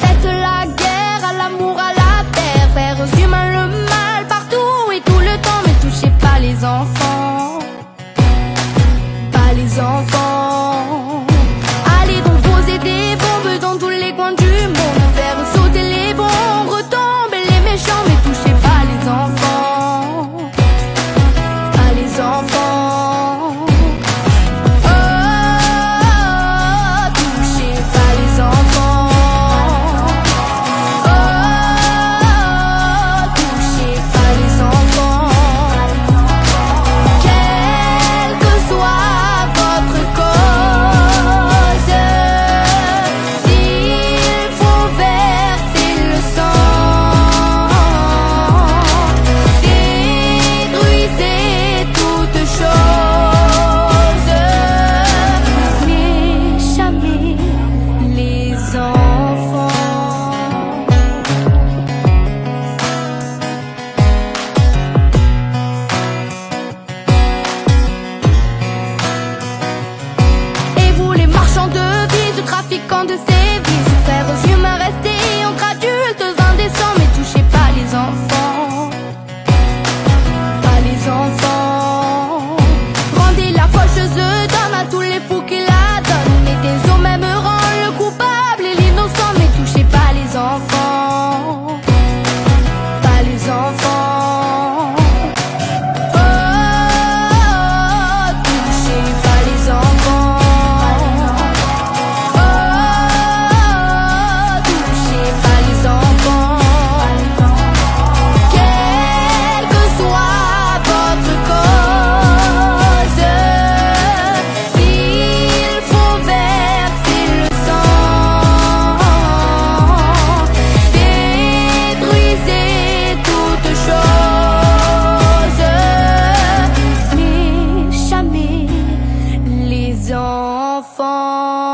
Faites la guerre à l'amour, à la terre. vers aux humains le mal partout et tout le temps. Ne touchez pas les enfants, pas les enfants.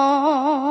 Oh.